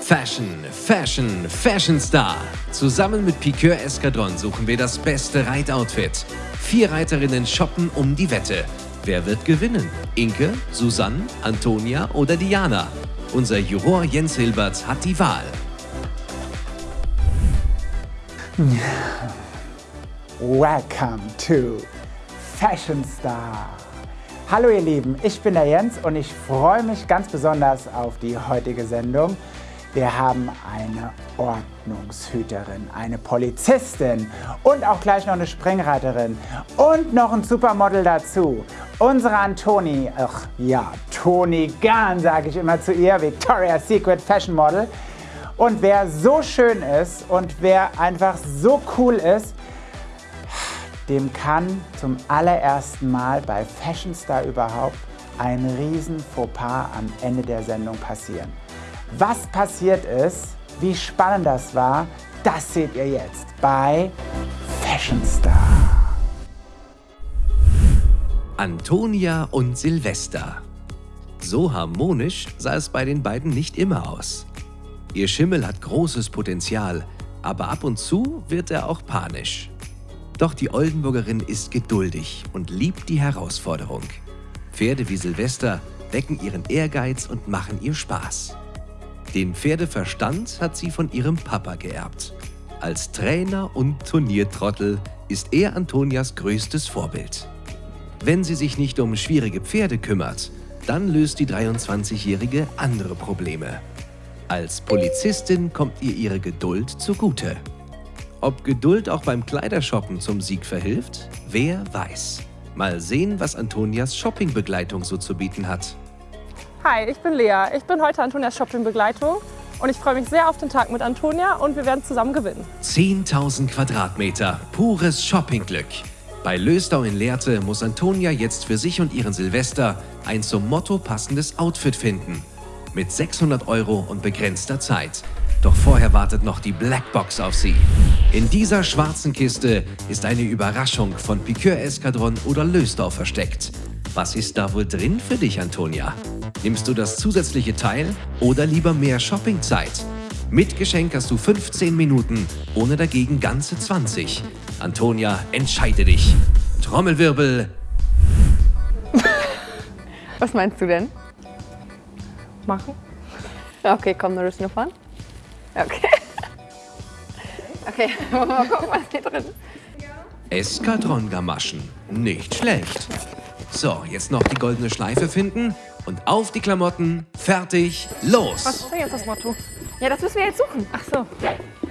Fashion, Fashion, Fashion Star. Zusammen mit Piqueur Eskadron suchen wir das beste Reitoutfit. Vier Reiterinnen shoppen um die Wette. Wer wird gewinnen? Inke, Susanne, Antonia oder Diana? Unser Juror Jens Hilbert hat die Wahl. Welcome to Fashion Star. Hallo ihr Lieben, ich bin der Jens und ich freue mich ganz besonders auf die heutige Sendung. Wir haben eine Ordnungshüterin, eine Polizistin und auch gleich noch eine Springreiterin und noch ein Supermodel dazu. Unsere Antoni, ach ja, Toni Gahn sage ich immer zu ihr, Victoria's Secret Fashion Model. Und wer so schön ist und wer einfach so cool ist, dem kann zum allerersten Mal bei Fashion Star überhaupt ein riesen Fauxpas am Ende der Sendung passieren. Was passiert ist, wie spannend das war, das seht ihr jetzt bei Fashion Star. Antonia und Silvester. So harmonisch sah es bei den beiden nicht immer aus. Ihr Schimmel hat großes Potenzial, aber ab und zu wird er auch panisch. Doch die Oldenburgerin ist geduldig und liebt die Herausforderung. Pferde wie Silvester wecken ihren Ehrgeiz und machen ihr Spaß. Den Pferdeverstand hat sie von ihrem Papa geerbt. Als Trainer und Turniertrottel ist er Antonias größtes Vorbild. Wenn sie sich nicht um schwierige Pferde kümmert, dann löst die 23-Jährige andere Probleme. Als Polizistin kommt ihr ihre Geduld zugute. Ob Geduld auch beim Kleidershoppen zum Sieg verhilft? Wer weiß. Mal sehen, was Antonias Shoppingbegleitung so zu bieten hat. Hi, ich bin Lea. Ich bin heute Antonias Shoppingbegleitung und ich freue mich sehr auf den Tag mit Antonia und wir werden zusammen gewinnen. 10.000 Quadratmeter, pures Shoppingglück. Bei Lösdau in Lehrte muss Antonia jetzt für sich und ihren Silvester ein zum Motto passendes Outfit finden. Mit 600 Euro und begrenzter Zeit. Doch vorher wartet noch die Blackbox auf sie. In dieser schwarzen Kiste ist eine Überraschung von Piqueur Eskadron oder Lösdorf versteckt. Was ist da wohl drin für dich, Antonia? Nimmst du das zusätzliche Teil oder lieber mehr Shoppingzeit? Mit Geschenk hast du 15 Minuten, ohne dagegen ganze 20. Antonia, entscheide dich. Trommelwirbel. Was meinst du denn? Machen? Okay, komm, nur fahren. Okay. Okay, mal gucken, was hier drin ist. Eskadron-Gamaschen. Nicht schlecht. So, jetzt noch die goldene Schleife finden und auf die Klamotten. Fertig, los! Was ist denn jetzt das Motto? Ja, das müssen wir jetzt suchen. Ach so.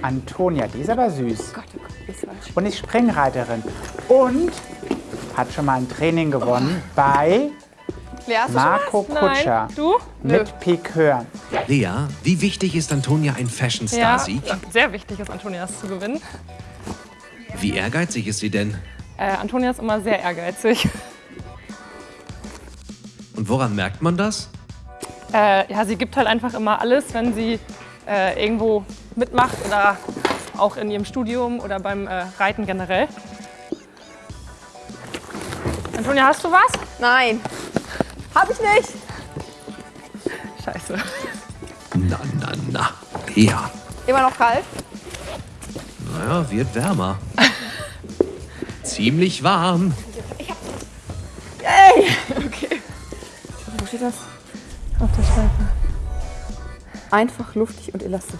Antonia, die ist aber süß. Gott, oh Gott, die ist falsch. Und ist Springreiterin. Und hat schon mal ein Training gewonnen bei Lea, hast du Marco Nein. Kutscher Du? mit Piqueur. Lea, wie wichtig ist Antonia ein Ja, Fashion-Star-Sieg? sehr wichtig ist Antonias zu gewinnen. Wie ehrgeizig ist sie denn? Äh, Antonia ist immer sehr ehrgeizig. Und woran merkt man das? Äh, ja, sie gibt halt einfach immer alles, wenn sie äh, irgendwo mitmacht oder auch in ihrem Studium oder beim äh, Reiten generell. Antonia, hast du was? Nein. Hab ich nicht. Scheiße. Na, na, na. Lea. Immer noch kalt? Naja, wird wärmer. Ziemlich warm. Ey! Okay. Steht das? Auf der Schleife. Einfach, luftig und elastisch.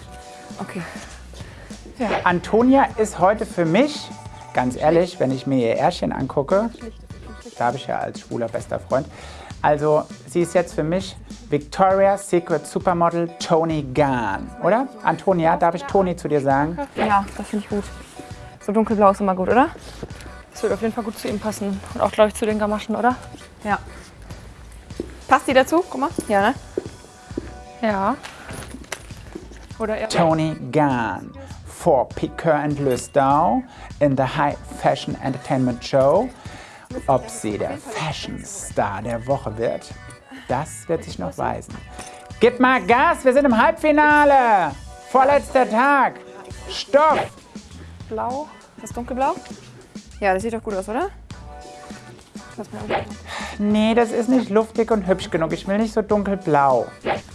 Okay. Antonia ist heute für mich, ganz ehrlich, wenn ich mir ihr Ärschchen angucke, da habe ich ja als schwuler bester Freund, also sie ist jetzt für mich Victoria's Secret Supermodel Tony Gahn, oder? Antonia, darf ich Toni zu dir sagen? Ja, das finde ich gut. So dunkelblau ist immer gut, oder? Das wird auf jeden Fall gut zu ihm passen. Und auch, glaube ich, zu den Gamaschen, oder? Ja. Passt die dazu? Guck mal. Ja, ne? Ja. Oder eher. Tony Gahn for Piqueur and Lustau in the High Fashion Entertainment Show. Ob sie der Fashion Star der Woche wird, das wird sich noch weisen. Gib mal Gas, wir sind im Halbfinale. Vorletzter Tag. Stopp. Blau. Das dunkelblau? Ja, das sieht doch gut aus, oder? Mal angucken. Nee, das ist nicht luftig und hübsch genug. Ich will nicht so dunkelblau.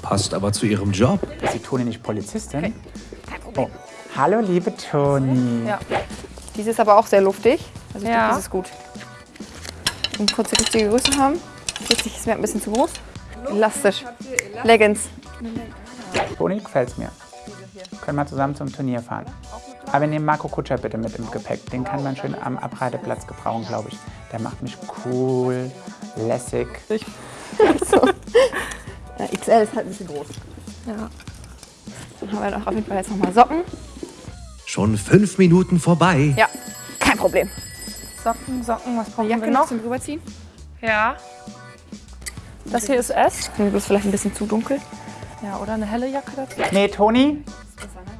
Passt aber zu ihrem Job. Ist die Toni nicht Polizistin? Oh. Hallo, liebe Toni. Ja. Diese ist aber auch sehr luftig. Also ich Ja. denke, das ist gut. Und kurz die richtige Größe haben. 40 ist mir ein bisschen zu groß. Elastisch. Leggings. Toni, gefällt's mir. Können wir zusammen zum Turnier fahren. Aber wir nehmen Marco Kutscher bitte mit im Gepäck. Den kann man schön am Abreiteplatz gebrauchen, glaube ich. Der macht mich cool, lässig. Ja, XL ist halt ein bisschen groß. ja. Dann haben wir doch auf jeden Fall jetzt nochmal Socken. Schon fünf Minuten vorbei. Ja, kein Problem. Socken, Socken, was brauchen Jacke wir noch noch? zum Rüberziehen. Ja. Das hier ist S. Mir ist vielleicht ein bisschen zu dunkel. Ja, oder eine helle Jacke dazu. Nee, Toni,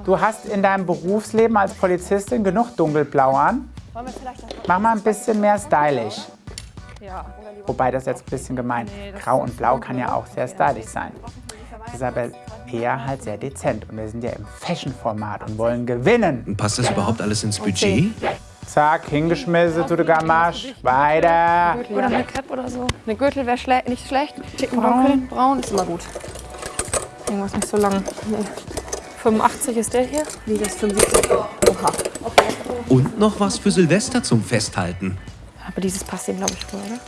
du hast in deinem Berufsleben als Polizistin genug dunkelblau an. Wollen wir vielleicht das Mach mal ein bisschen mehr stylisch. Ja. Wobei das jetzt ein bisschen gemein. Grau und Blau kann ja auch sehr stylisch sein. Das ist aber eher halt sehr dezent. Und wir sind ja im Fashion-Format und wollen gewinnen. Passt das überhaupt alles ins Budget? Zack, hingeschmissen, tu de Gamasch. Weiter. Oder eine Cap oder so. Eine Gürtel wäre schle nicht schlecht. Schicken dunkel. Braun ist immer gut. Irgendwas nicht so lang. 85 ist der hier. Wie das 75. Oha. Und noch was für Silvester zum Festhalten. Aber dieses passt ihm, glaube ich, wohl, oder?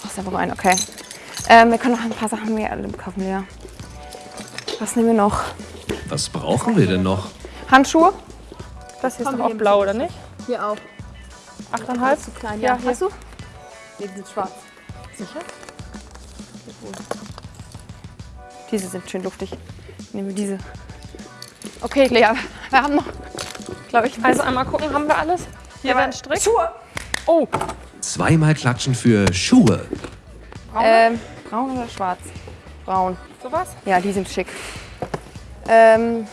Ach, ist aber rein, okay. Ähm, wir können noch ein paar Sachen mehr kaufen, ja. Was nehmen wir noch? Was brauchen wir denn noch? Handschuhe? Das hier ist doch auch blau, oder nicht? Hier auch. 8,5? Zu klein, Ja, ja. hier. Hast du? Nee, die sind schwarz. Sicher? Diese sind schön luftig. Nehmen wir diese. Okay, Lea, wir haben noch, glaube ich, Also einmal gucken, haben wir alles? Hier wäre ein Strick. Schuhe. Oh, Zweimal klatschen für Schuhe. Ähm, braun oder schwarz? Braun. sowas? Ja, die sind schick. Ähm,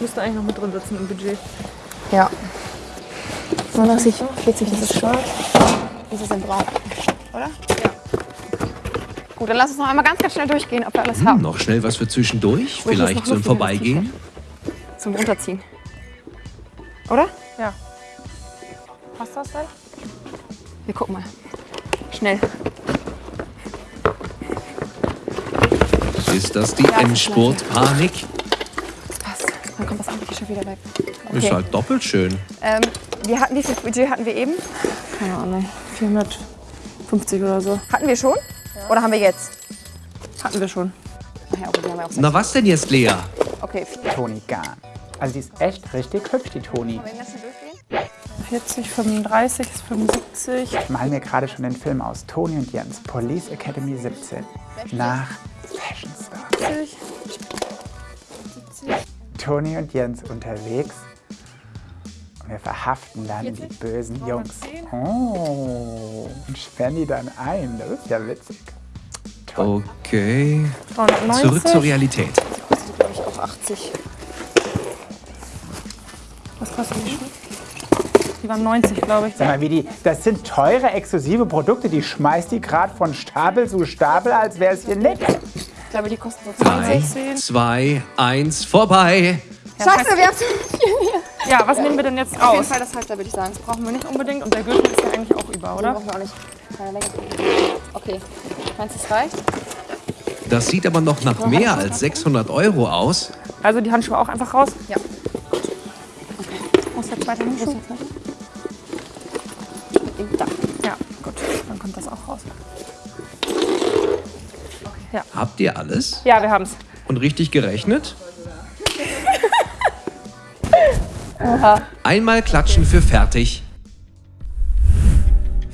Müsste eigentlich noch mit drin sitzen im Budget. ja. 39, 40, das ist schwarz. Das ist in braun. Oder? Ja. Gut, dann lass uns noch einmal ganz, ganz schnell durchgehen, ob wir alles Hm, haben. noch schnell was für zwischendurch, ist vielleicht zum Vorbeigehen. Zum Runterziehen. Oder? Ja. Passt das denn? Wir gucken mal. Schnell. Ist das die Ja, Endspurt-Panik? Das passt. Dann kommt das andere T-Shirt wieder weg. Ist halt doppelt schön. Ähm, wir hatten dieses Budget hatten wir eben. Keine Ahnung. 450 oder so. Hatten wir schon? Oder haben wir jetzt? Hatten wir schon. Ja, okay, wir Na was denn jetzt, Lea? Okay. Toni Garn. Also die ist echt richtig hübsch, die Toni. Wollen wir schnell durchgehen? 40, 35 ist 75. Ich mal mir gerade schon den Film aus. Toni und Jens, Police Academy 17. Nach Fashion Star. 70. Toni und Jens unterwegs. Und wir verhaften dann die bösen Jungs. Oh, und sperren die dann ein. Das ist ja witzig. Okay. 390. Zurück zur Realität. Kostet, glaube ich, auch 80. Was kostet die Schuhe? Die waren 90, glaube ich. Sag mal, wie die, das sind teure, exklusive Produkte. Die schmeißt die gerade von Stapel zu Stapel, als wäre es hier nichts. Ich glaube, die kosten so Drei, 10. zwei, eins, vorbei. Scheiße, wir haben zu Ja, was nehmen wir denn jetzt Auf jeden aus? Fall das Halfter, würde ich sagen. Das brauchen wir nicht. Unbedingt. Und der Gürtel ist ja eigentlich auch über, Oder? oder? brauchen wir auch nicht. Keine Länge. Okay. Meinst du, es reicht? Das sieht aber noch nach mehr als 600 Euro aus. Also die Handschuhe auch einfach raus? Ja. Muss der zweite Handschuh? Da. Ja, gut. Dann kommt das auch raus. Habt ihr alles? Ja, wir haben's. Und richtig gerechnet? Einmal klatschen für fertig.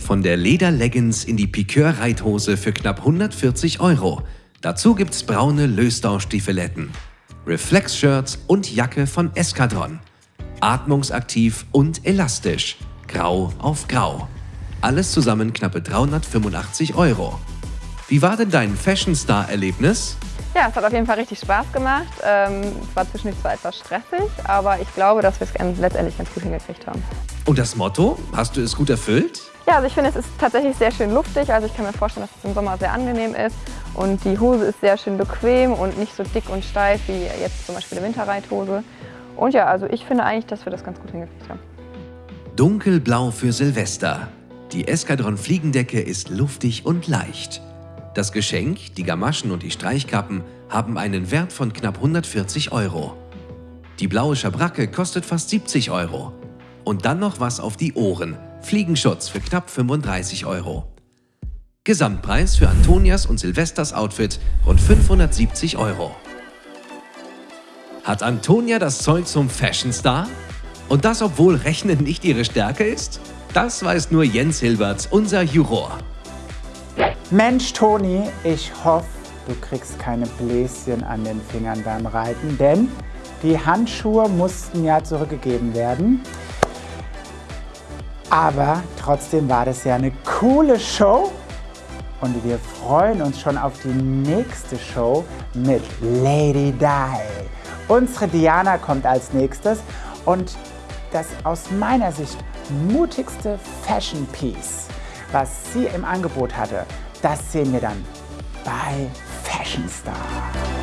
Von der Lederleggings in die Piqueur-Reithose für knapp 140 Euro. Dazu gibt's braune Löstau-Stiefeletten, Reflex-Shirts und Jacke von Eskadron. Atmungsaktiv und elastisch. Grau auf Grau. Alles zusammen knappe 385 Euro. Wie war denn dein Fashion Star-Erlebnis? Ja, es hat auf jeden Fall richtig Spaß gemacht. Ähm, es war zwischendurch zwar etwas stressig, aber ich glaube, dass wir es letztendlich ganz gut hingekriegt haben. Und das Motto? Hast du es gut erfüllt? Ja, also ich finde, es ist tatsächlich sehr schön luftig. Also ich kann mir vorstellen, dass es im Sommer sehr angenehm ist. Und die Hose ist sehr schön bequem und nicht so dick und steif wie jetzt zum Beispiel eine Winterreithose. Und ja, also ich finde eigentlich, dass wir das ganz gut hingekriegt haben. Dunkelblau für Silvester. Die Eskadron Fliegendecke ist luftig und leicht. Das Geschenk, die Gamaschen und die Streichkappen haben einen Wert von knapp 140 Euro. Die blaue Schabracke kostet fast 70 Euro. Und dann noch was auf die Ohren, Fliegenschutz für knapp 35 Euro. Gesamtpreis für Antonias und Silvesters Outfit rund 570 Euro. Hat Antonia das Zeug zum Fashion Star? Und das, obwohl Rechnen nicht ihre Stärke ist? Das weiß nur Jens Hilberts, unser Juror. Mensch, Toni, ich hoffe, du kriegst keine Bläschen an den Fingern beim Reiten, denn die Handschuhe mussten ja zurückgegeben werden. Aber trotzdem war das ja eine coole Show und wir freuen uns schon auf die nächste Show mit Lady Di. Unsere Diana kommt als nächstes und das aus meiner Sicht mutigste Fashion Piece, was sie im Angebot hatte, das sehen wir dann bei Fashion Star.